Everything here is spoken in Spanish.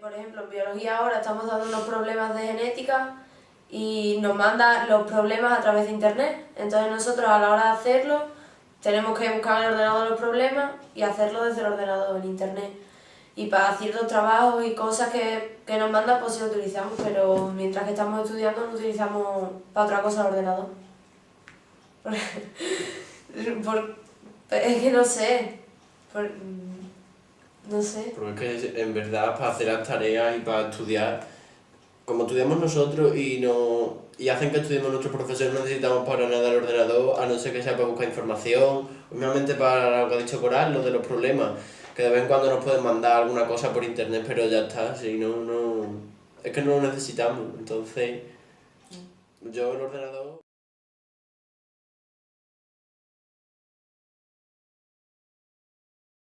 por ejemplo, en biología ahora estamos dando unos problemas de genética y nos manda los problemas a través de internet. Entonces nosotros a la hora de hacerlo tenemos que buscar en el ordenador los problemas y hacerlo desde el ordenador en internet. Y para ciertos trabajos y cosas que, que nos mandan pues sí lo utilizamos, pero mientras que estamos estudiando no utilizamos para otra cosa el ordenador. Por, es que no sé. Por, no sé. Porque es que en verdad para hacer las tareas y para estudiar, como estudiamos nosotros y no y hacen que estudiemos nuestros profesores, no necesitamos para nada el ordenador, a no ser que sea para buscar información, obviamente para lo que ha dicho Coral, lo de los problemas, que de vez en cuando nos pueden mandar alguna cosa por internet, pero ya está, si no, no, es que no lo necesitamos, entonces yo el ordenador...